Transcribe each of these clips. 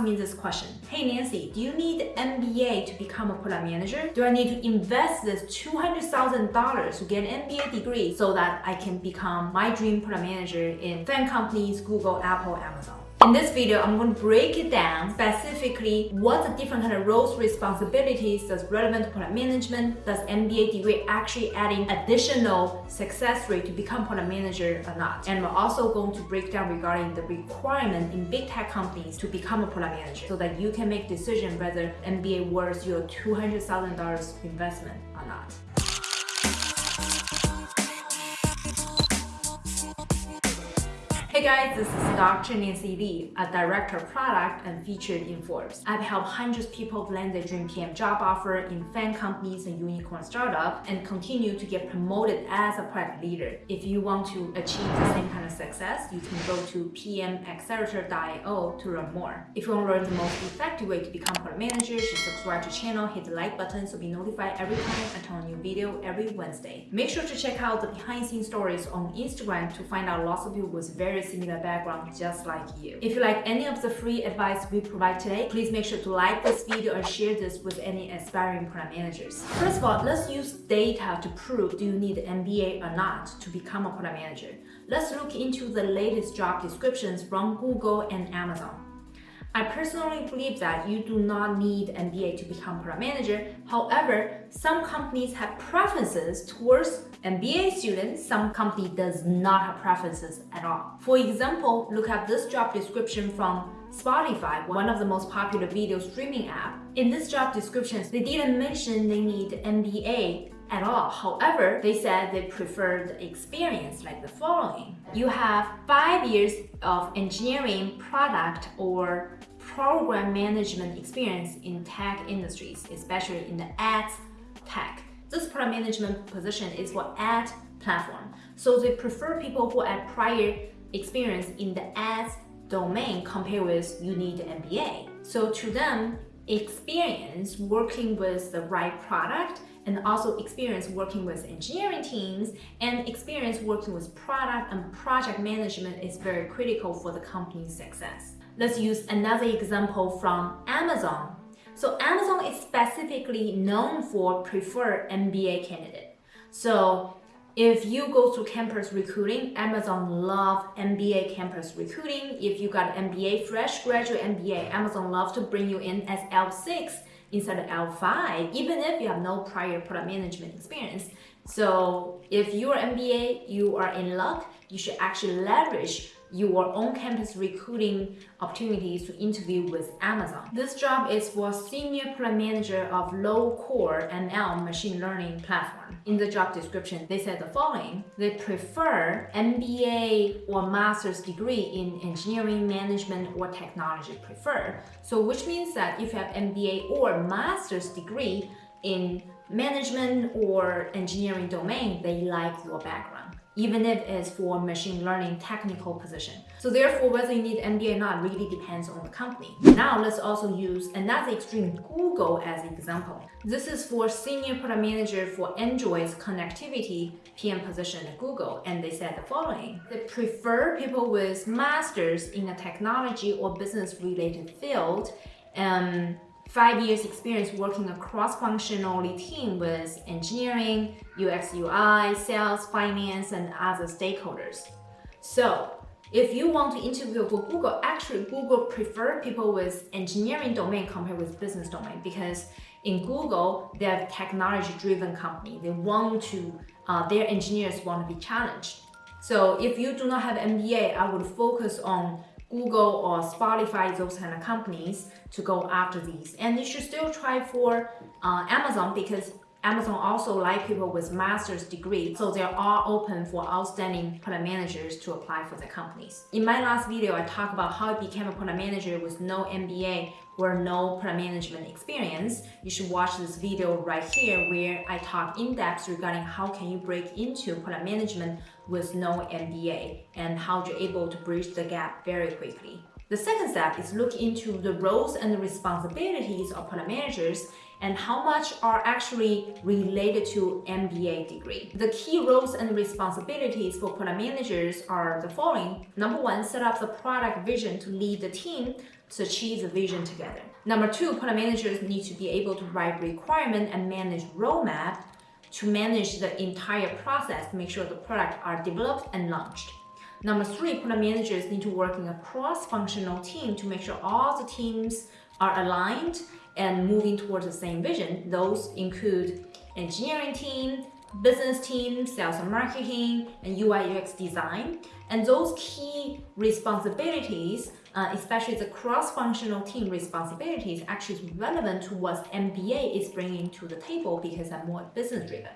me this question. Hey Nancy, do you need MBA to become a product manager? Do I need to invest this $200,000 to get an MBA degree so that I can become my dream product manager in FAANG companies, Google, Apple, Amazon? In this video, I'm going to break it down specifically what the different kind of roles, responsibilities does relevant product management, does MBA degree actually adding additional success rate to become product manager or not. And we're also going to break down regarding the requirement in big tech companies to become a product manager so that you can make decision whether MBA worth your $200,000 investment or not. Hey guys, this is Dr. Nancy Li, a director of product and featured in Forbes. I've helped hundreds of people land their dream PM job offer in FAANG companies and unicorn startup and continue to get promoted as a product leader. If you want to achieve the same kind of success, you can go to pmaccelerator.io to learn more. If you want to learn the most effective way to become product manager, just subscribe to the channel, hit the like button so be notified every time I turn a new video every Wednesday. Make sure to check out the behind the scenes stories on Instagram to find out lots of people with very similar background just like you. If you like any of the free advice we provide today, please make sure to like this video and share this with any aspiring product managers. First of all, let's use data to prove do you need an MBA or not to become a product manager. Let's look into the latest job descriptions from Google and Amazon. I personally believe that you do not need MBA to become product manager. However, some companies have preferences towards MBA students. Some company does not have preferences at all. For example, look at this job description from Spotify, one of the most popular video streaming app. In this job description, they didn't mention they need MBA at all. However, they said they prefer the experience like the following. You have five years of engineering, product, or program management experience in tech industries, especially in the ads tech. This product management position is for ad platform. So they prefer people who had prior experience in the ads domain compared with you need an MBA. So to them, experience working with the right product and also experience working with engineering teams and experience working with product and project management is very critical for the company's success. Let's use another example from Amazon. So Amazon is specifically known for preferred MBA candidate. So if you go to campus recruiting, Amazon love MBA campus recruiting. If you got MBA, fresh graduate MBA, Amazon love to bring you in as L6 of L5, even if you have no prior product management experience. So if you are MBA, you are in luck. You should actually leverage your on-campus recruiting opportunities to interview with Amazon. This job is for Senior Product Manager of Low Code ML Machine Learning Platform. In the job description, they said the following. They prefer MBA or master's degree in engineering, management, or technology preferred. So which means that if you have MBA or master's degree in management or engineering domain, they like your background even if it's for machine learning technical position. So therefore, whether you need MBA or not really depends on the company. Now let's also use another extreme, Google as an example. This is for senior product manager for Android's connectivity PM position at Google, and they said the following. They prefer people with masters in a technology or business related field and five years experience working a cross-functional team with engineering, UX UI, sales, finance, and other stakeholders. So if you want to interview for Google, actually Google prefer people with engineering domain compared with business domain because in Google, they're technology-driven company. They want to, uh, their engineers want to be challenged. So if you do not have MBA, I would focus on Google or Spotify, those kind of companies to go after these. And you should still try for uh, Amazon because Amazon also like people with master's degree, so they are all open for outstanding product managers to apply for the companies. In my last video, I talked about how I became a product manager with no MBA or no product management experience. You should watch this video right here where I talk in depth regarding how can you break into product management with no MBA and how you're able to bridge the gap very quickly. The second step is look into the roles and the responsibilities of product managers and how much are actually related to MBA degree. The key roles and responsibilities for product managers are the following. Number one, set up the product vision to lead the team to achieve the vision together. Number two, product managers need to be able to write requirement and manage roadmap to manage the entire process to make sure the product are developed and launched. Number three, product managers need to work in a cross-functional team to make sure all the teams are aligned and moving towards the same vision. Those include engineering team, business team, sales and marketing, and UI UX design. And those key responsibilities, uh, especially the cross-functional team responsibilities, actually is relevant to what MBA is bringing to the table because I'm more business-driven.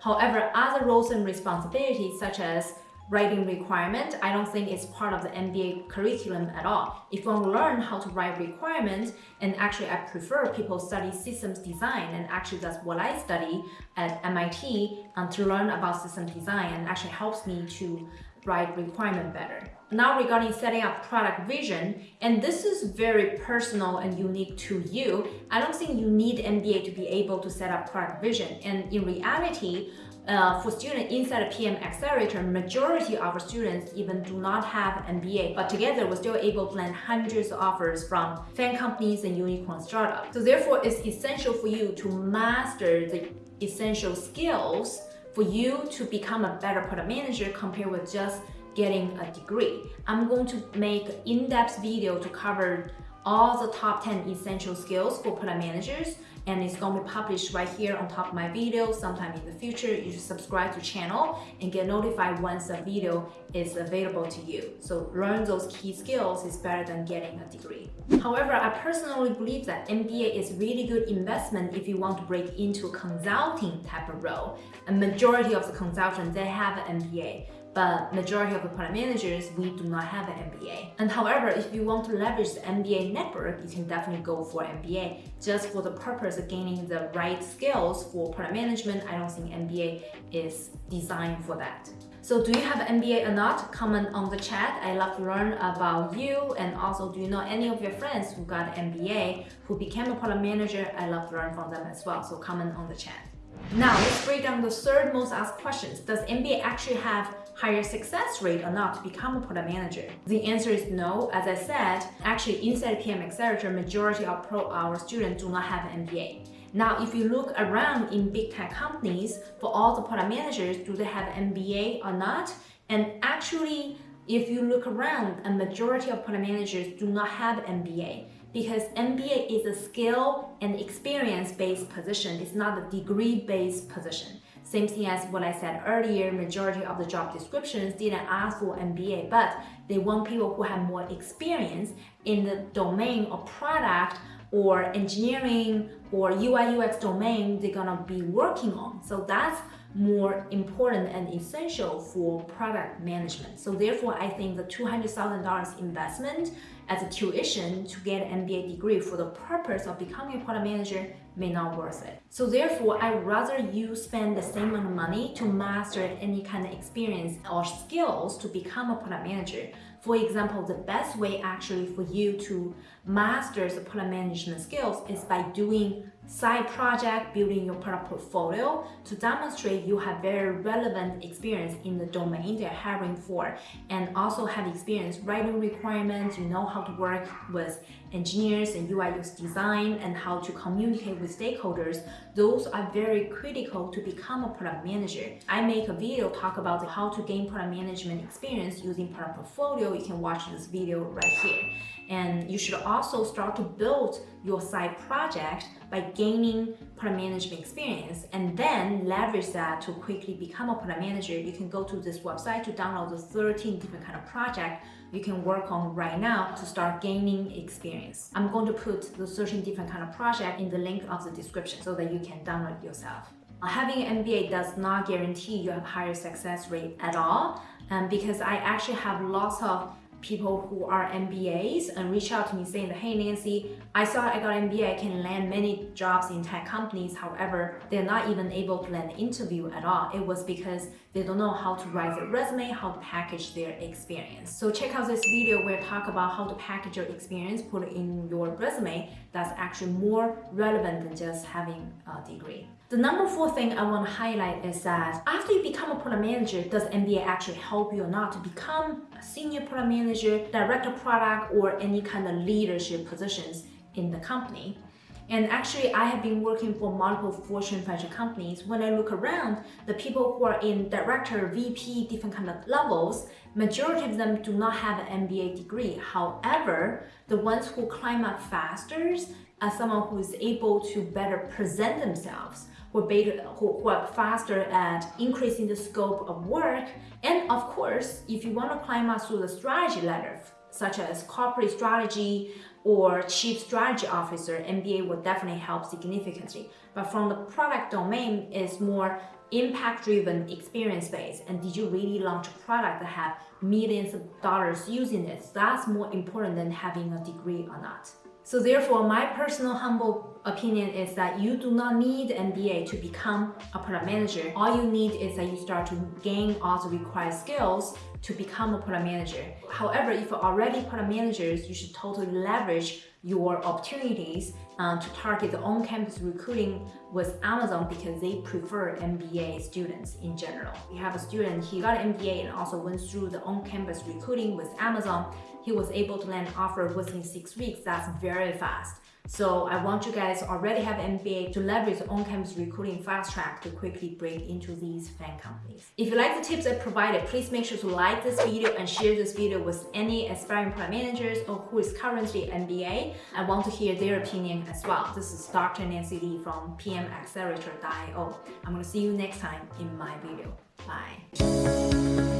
However, other roles and responsibilities such as writing requirement, I don't think it's part of the MBA curriculum at all. If you want to learn how to write requirements, and actually I prefer people study systems design, and actually that's what I study at MIT um, to learn about system design, and actually helps me to write requirement better. Now regarding setting up product vision, and this is very personal and unique to you, I don't think you need MBA to be able to set up product vision. And in reality, uh, for students inside a PM accelerator, majority of our students even do not have MBA, but together we're still able to land hundreds of offers from FAANG companies and unicorn startups. So therefore, it's essential for you to master the essential skills for you to become a better product manager compared with just getting a degree. I'm going to make in-depth video to cover all the top 10 essential skills for product managers and it's to be published right here on top of my video sometime in the future. You should subscribe to channel and get notified once a video is available to you. So learn those key skills is better than getting a degree. However, I personally believe that MBA is really good investment if you want to break into a consulting type of role. A majority of the consultants, they have an MBA but majority of the product managers, we do not have an MBA. And however, if you want to leverage the MBA network, you can definitely go for MBA just for the purpose of gaining the right skills for product management. I don't think MBA is designed for that. So do you have MBA or not? Comment on the chat. I love to learn about you and also do you know any of your friends who got an MBA who became a product manager? I love to learn from them as well. So comment on the chat. Now let's break down the third most asked questions. Does MBA actually have higher success rate or not to become a product manager? The answer is no. As I said, actually inside PM Accelerator, majority of pro our students do not have an MBA. Now, if you look around in big tech companies, for all the product managers, do they have MBA or not? And actually, if you look around, a majority of product managers do not have MBA because MBA is a skill and experience-based position. It's not a degree-based position. Same thing as what I said earlier, majority of the job descriptions didn't ask for MBA, but they want people who have more experience in the domain or product or engineering or UI UX domain they're gonna be working on. So that's more important and essential for product management. So therefore, I think the $200,000 investment as a tuition to get an MBA degree for the purpose of becoming a product manager may not worth it. So therefore, I'd rather you spend the same amount of money to master any kind of experience or skills to become a product manager. For example, the best way actually for you to master the product management skills is by doing side project, building your product portfolio to demonstrate you have very relevant experience in the domain they're hiring for and also have experience writing requirements, you know how to work with engineers and UI UX design and how to communicate with stakeholders. Those are very critical to become a product manager. I make a video talk about how to gain product management experience using product portfolio. You can watch this video right here. And you should also start to build your side project by gaining product management experience and then leverage that to quickly become a product manager. You can go to this website to download the 13 different kind of project you can work on right now to start gaining experience. I'm going to put the 13 different kind of project in the link of the description so that you can download yourself. Having an MBA does not guarantee you have higher success rate at all um, because I actually have lots of people who are MBAs and reach out to me saying that, hey Nancy, I saw I got MBA, I can land many jobs in tech companies. However, they're not even able to land an interview at all. It was because they don't know how to write their resume, how to package their experience. So check out this video where I talk about how to package your experience, put it in your resume that's actually more relevant than just having a degree. The number four thing I want to highlight is that after you become a product manager, does MBA actually help you or not to become a senior product manager, director product, or any kind of leadership positions in the company? And actually, I have been working for multiple Fortune 500 companies. When I look around, the people who are in director, VP, different kind of levels, majority of them do not have an MBA degree. However, the ones who climb up faster are someone who is able to better present themselves, who better, who, are faster at increasing the scope of work. And of course, if you want to climb up through the strategy ladder, such as corporate strategy or chief strategy officer, MBA will definitely help significantly. But from the product domain, it's more impact-driven, experience-based. And did you really launch a product that have millions of dollars using it? That's more important than having a degree or not. So therefore, my personal humble opinion is that you do not need MBA to become a product manager. All you need is that you start to gain all the required skills to become a product manager. However, if you're already product managers, you should totally leverage your opportunities uh, to target the on-campus recruiting with Amazon because they prefer MBA students in general. We have a student, he got an MBA and also went through the on-campus recruiting with Amazon. He was able to land an offer within six weeks. That's very fast. So I want you guys already have MBA to leverage on-campus recruiting fast track to quickly break into these FAANG companies. If you like the tips I provided, please make sure to like this video and share this video with any aspiring product managers or who is currently MBA. I want to hear their opinion as well. This is Dr. Nancy Li from pmaccelerator.io. I'm going to see you next time in my video. Bye.